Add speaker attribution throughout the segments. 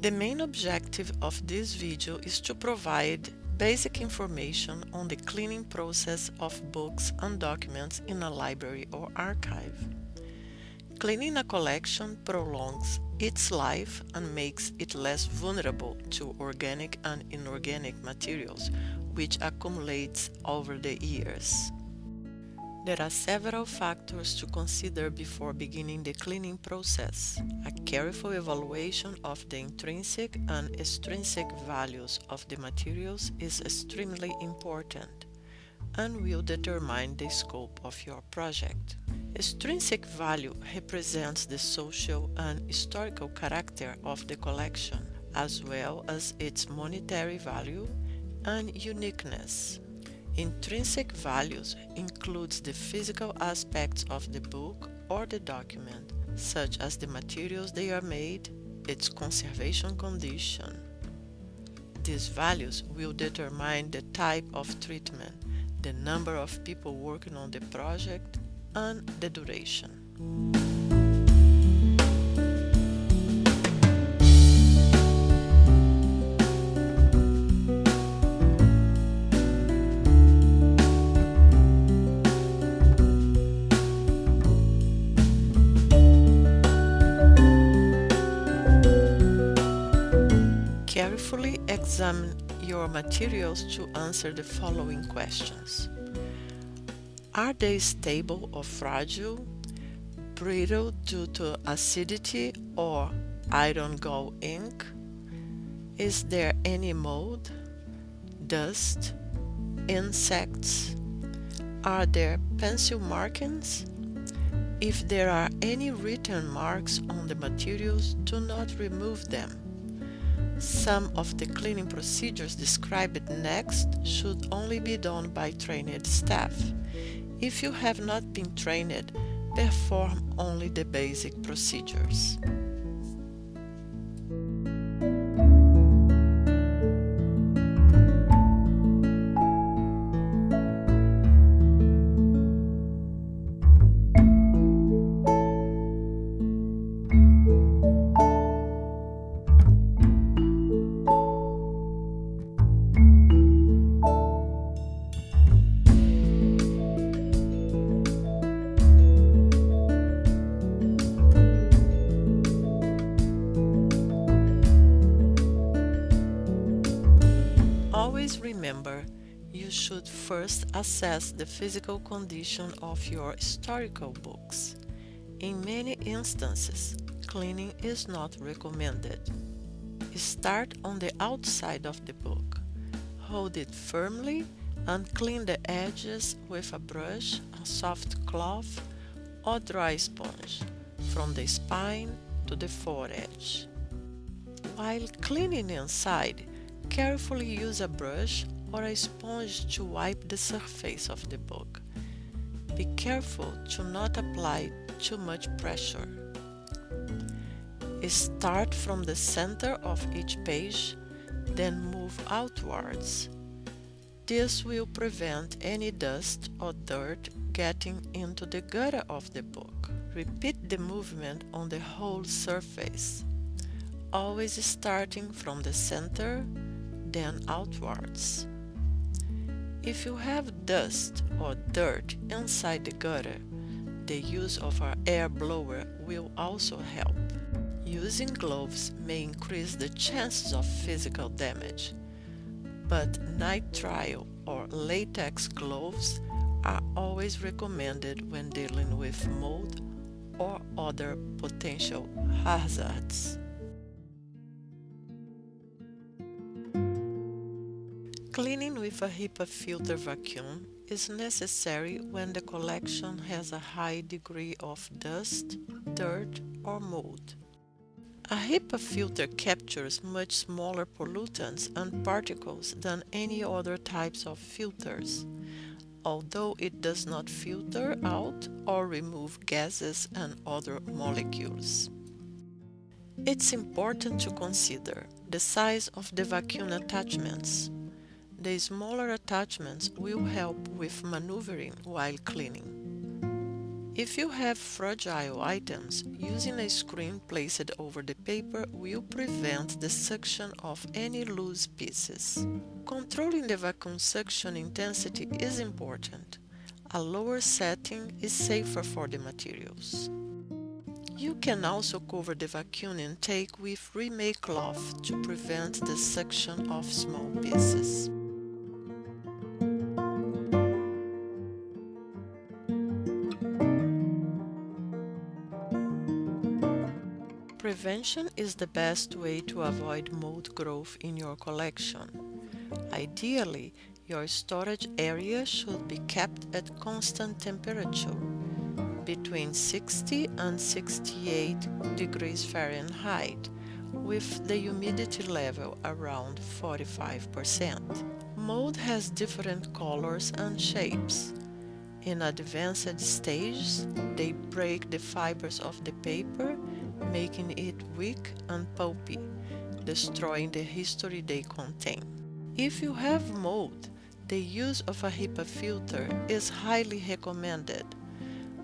Speaker 1: The main objective of this video is to provide basic information on the cleaning process of books and documents in a library or archive. Cleaning a collection prolongs its life and makes it less vulnerable to organic and inorganic materials, which accumulates over the years. There are several factors to consider before beginning the cleaning process. A careful evaluation of the intrinsic and extrinsic values of the materials is extremely important and will determine the scope of your project. Extrinsic value represents the social and historical character of the collection, as well as its monetary value and uniqueness. Intrinsic values includes the physical aspects of the book or the document, such as the materials they are made, its conservation condition. These values will determine the type of treatment, the number of people working on the project, and the duration. Carefully examine your materials to answer the following questions. Are they stable or fragile, brittle due to acidity or iron gall ink? Is there any mold, dust, insects? Are there pencil markings? If there are any written marks on the materials, do not remove them. Some of the cleaning procedures described next should only be done by trained staff. If you have not been trained, perform only the basic procedures. You should first assess the physical condition of your historical books. In many instances, cleaning is not recommended. Start on the outside of the book. Hold it firmly and clean the edges with a brush, a soft cloth, or dry sponge, from the spine to the foredge. While cleaning inside, Carefully use a brush or a sponge to wipe the surface of the book. Be careful to not apply too much pressure. Start from the center of each page, then move outwards. This will prevent any dust or dirt getting into the gutter of the book. Repeat the movement on the whole surface, always starting from the center then outwards. If you have dust or dirt inside the gutter, the use of an air blower will also help. Using gloves may increase the chances of physical damage, but nitrile or latex gloves are always recommended when dealing with mold or other potential hazards. Cleaning with a HEPA filter vacuum is necessary when the collection has a high degree of dust, dirt or mold. A HEPA filter captures much smaller pollutants and particles than any other types of filters, although it does not filter out or remove gases and other molecules. It's important to consider the size of the vacuum attachments the smaller attachments will help with maneuvering while cleaning. If you have fragile items, using a screen placed over the paper will prevent the suction of any loose pieces. Controlling the vacuum suction intensity is important. A lower setting is safer for the materials. You can also cover the vacuum intake with Reemay cloth to prevent the suction of small pieces. Prevention is the best way to avoid mold growth in your collection. Ideally, your storage area should be kept at constant temperature between 60 and 68 degrees Fahrenheit with the humidity level around 45%. Mold has different colors and shapes. In advanced stages, they break the fibers of the paper, making it weak and pulpy, destroying the history they contain. If you have mold, the use of a HEPA filter is highly recommended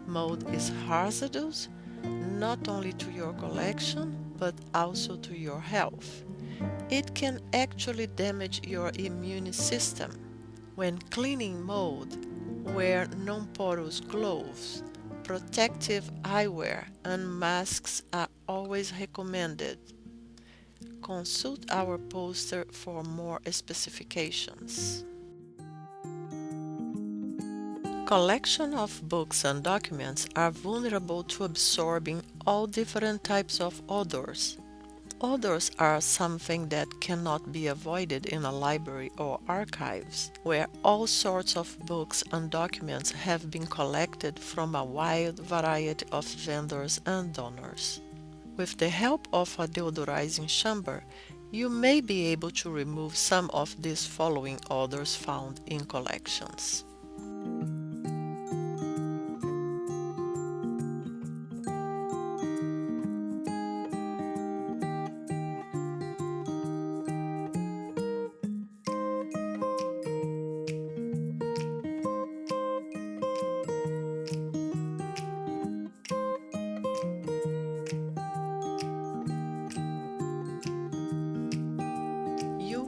Speaker 1: Mold is hazardous not only to your collection but also to your health. It can actually damage your immune system. When cleaning mold, wear non-porous gloves. Protective eyewear and masks are always recommended. Consult our poster for more specifications. Collection of books and documents are vulnerable to absorbing all different types of odors. Odors are something that cannot be avoided in a library or archives, where all sorts of books and documents have been collected from a wide variety of vendors and donors. With the help of a deodorizing chamber, you may be able to remove some of these following odors found in collections.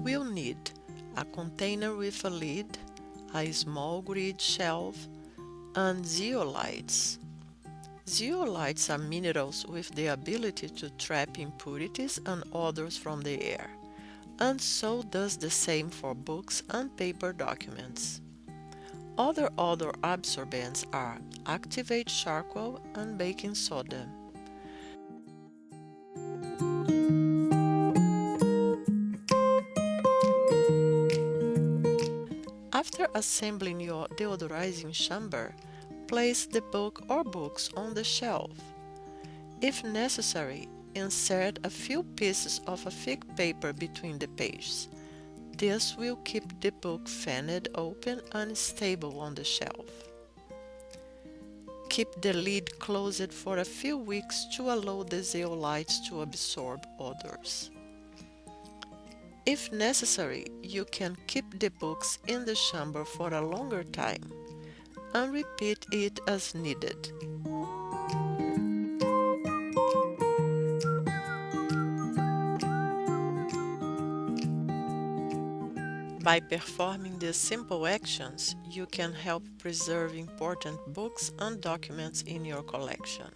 Speaker 1: Will need a container with a lid, a small grid shelf, and zeolites. Zeolites are minerals with the ability to trap impurities and odors from the air, and so does the same for books and paper documents. Other odor absorbents are activate charcoal and baking soda. After assembling your deodorizing chamber, place the book or books on the shelf. If necessary, insert a few pieces of a thick paper between the pages. This will keep the book fanned open and stable on the shelf. Keep the lid closed for a few weeks to allow the zeolites to absorb odors. If necessary, you can keep the books in the chamber for a longer time and repeat it as needed. By performing these simple actions, you can help preserve important books and documents in your collection.